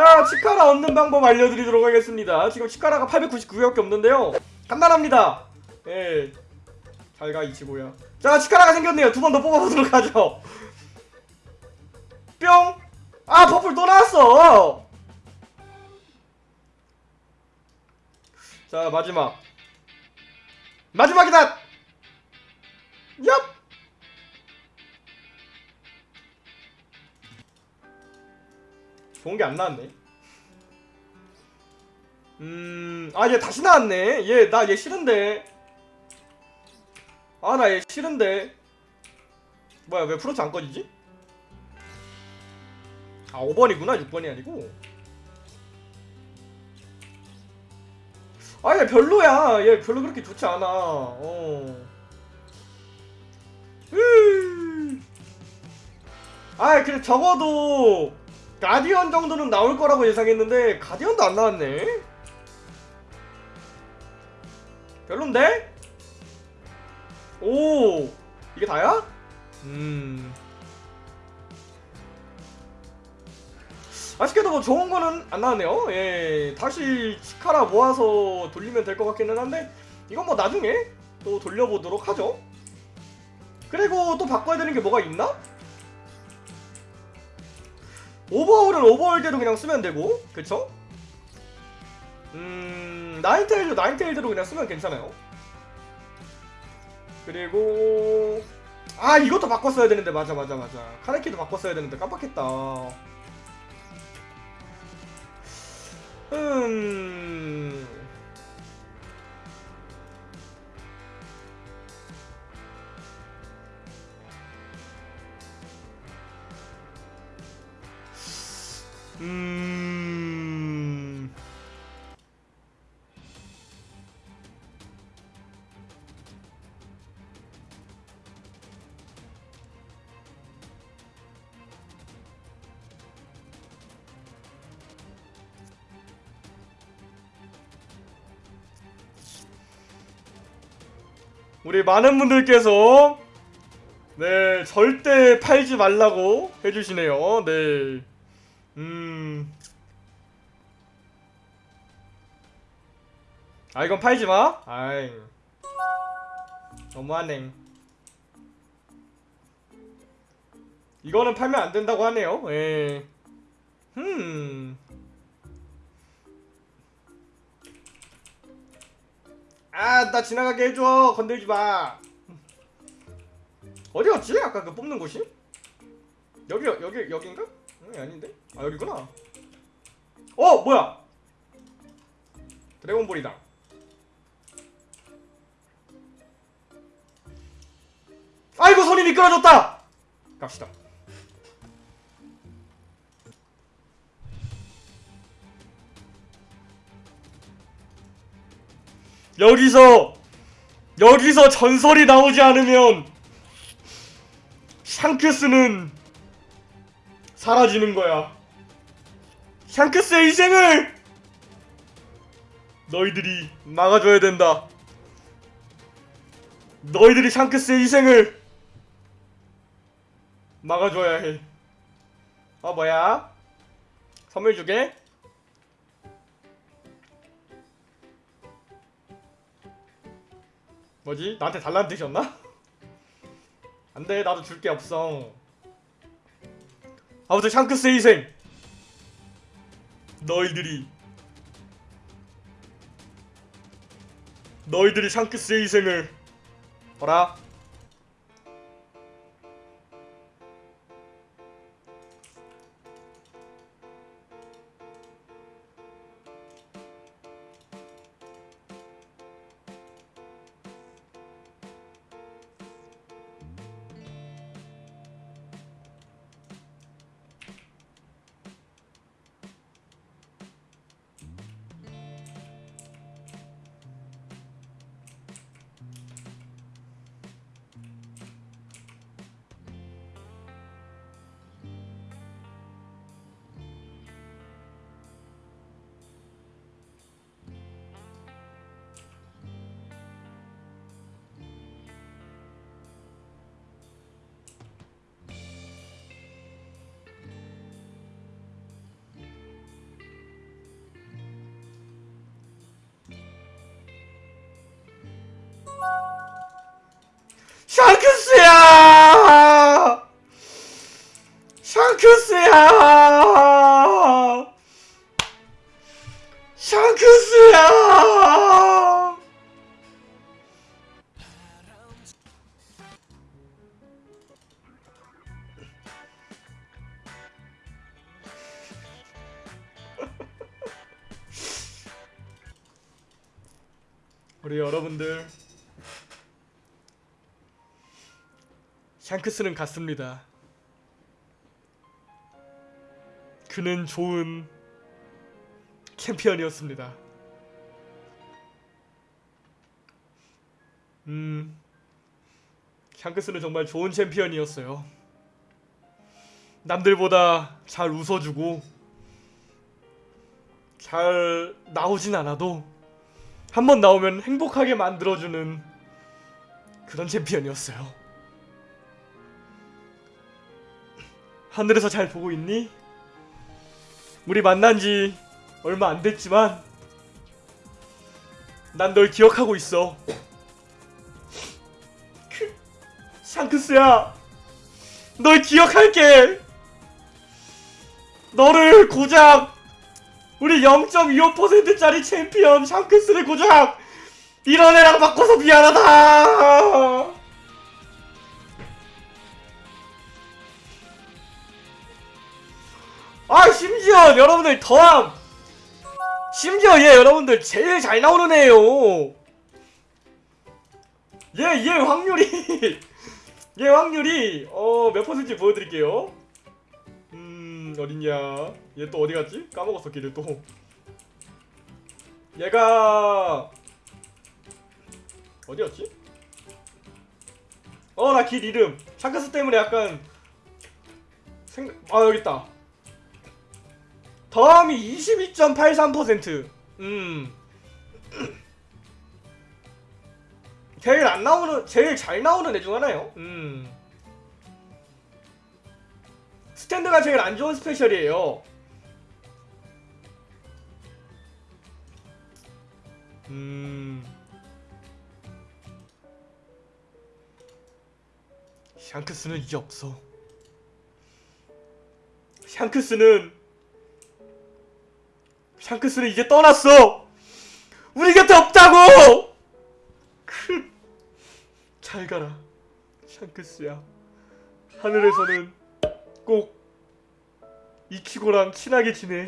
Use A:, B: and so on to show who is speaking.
A: 자 치카라 얻는 방법 알려드리도록 하겠습니다. 지금 치카라가 899개밖에 없는데요. 간단합니다. 예 잘가 이치고요 자 치카라가 생겼네요. 두 번 더 뽑아보도록 하죠. 뿅! 아 버플 또 나왔어! 자 마지막. 마지막이다! 얍! 좋은 게 안 나왔네 음 아 얘 다시 나왔네. 얘 나 얘 싫은데. 아 나 얘 싫은데. 뭐야 왜 프로츠 안 꺼지지? 아 5번이구나. 6번이 아니고. 아 얘 별로야. 얘 별로 그렇게 좋지 않아. 어. 으. 아 그래 적어도 가디언 정도는 나올 거라고 예상했는데 가디언도 안 나왔네 별론데? 오 이게 다야? 음 아쉽게도 뭐 좋은 거는 안 나왔네요 예 다시 치카라 모아서 돌리면 될 것 같기는 한데 이건 뭐 나중에 또 돌려보도록 하죠 그리고 또 바꿔야 되는 게 뭐가 있나? 오버홀은 오버홀대로 그냥 쓰면 되고 그쵸? 음... 나인테일도 나인테일대로 그냥 쓰면 괜찮아요. 그리고 아 이것도 바꿨어야 되는데. 맞아 맞아 맞아. 카네키도 바꿨어야 되는데. 깜빡했다. 음... 우리 많은 분들께서 네 절대 팔지 말라고 해주시네요 네 음. 아 이건 팔지 마. 아이. 너무하네. 이거는 팔면 안 된다고 하네요. 예. 흠. 아, 나 지나가게 해줘. 건들지 마. 어디 갔지? 아까 그 뽑는 곳이? 여기 여기 여긴가? 응, 아닌데? 아 여기구나. 어 뭐야? 드래곤볼이다. 아이고 손이 미끄러졌다. 갑시다. 여기서 여기서 전설이 나오지 않으면 샹크스는 사라지는 거야. 샹크스의 희생을 너희들이 막아줘야 된다. 너희들이 샹크스의 희생을 막아줘야 해. 어 뭐야? 선물 주게? 뭐지? 나한테 달라는 뜻이었나? 안돼 나도 줄 게 없어. 아무튼 샹크스의 희생 너희들이 너희들이 샹크스의 희생을 봐라 샹크스야! 샹크스야! 샹크스야! 우리 여러분들 샹크스는 같습니다. 그는 좋은 챔피언이었습니다. 음, 샹크스는 정말 좋은 챔피언이었어요. 남들보다 잘 웃어주고 잘 나오진 않아도 한 번 나오면 행복하게 만들어주는 그런 챔피언이었어요. 하늘에서 잘 보고 있니? 우리 만난 지 얼마 안 됐지만 난 널 기억하고 있어. 크, 샹크스야, 널 기억할게. 너를 고작 우리 0.25%짜리 챔피언 샹크스를 고작 이런 애랑 바꿔서 미안하다. 아 심지어 여러분들 더함! 심지어 얘 여러분들 제일 잘 나오는 애예요! 얘얘 확률이! 얘 확률이 어 몇 퍼센트 보여드릴게요. 음 어딨냐? 얘 또 어디 갔지? 까먹었어 길을 또. 얘가 어디였지? 어 나 길 이름. 샹크스 때문에 약간 생각 아 여기 있다 더함이 22.83%. 음. 제일 안 나오는, 제일 잘 나오는 애 중 하나요. 음. 스탠드가 제일 안 좋은 스페셜이에요. 음. 샹크스는 이제 없어. 샹크스는 샹크스는 이제 떠났어. 우리 곁에 없다고. 크. 잘 가라, 샹크스야. 하늘에서는 꼭 이키고랑 친하게 지내.